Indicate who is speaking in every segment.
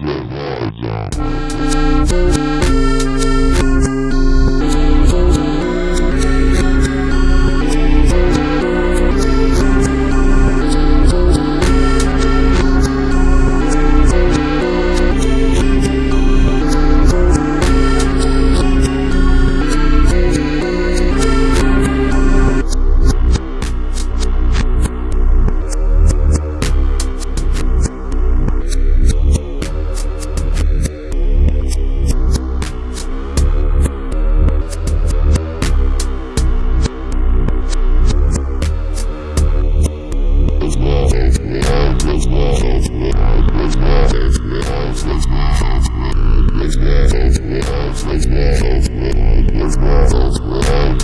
Speaker 1: Reservada.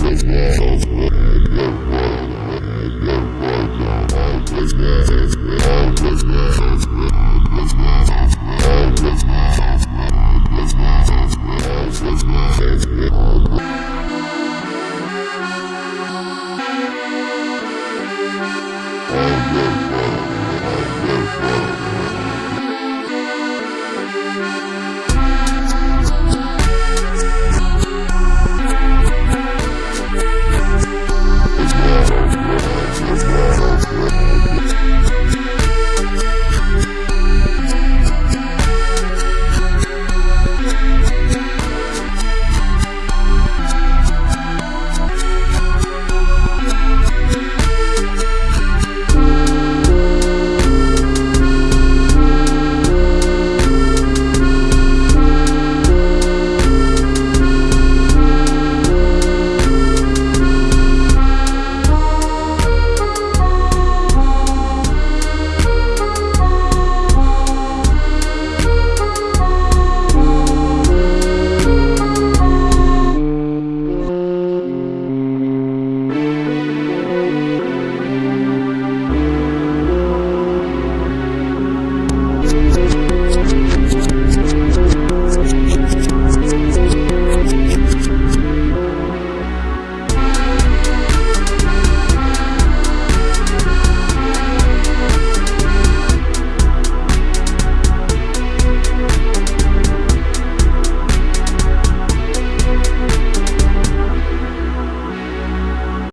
Speaker 2: Let's go.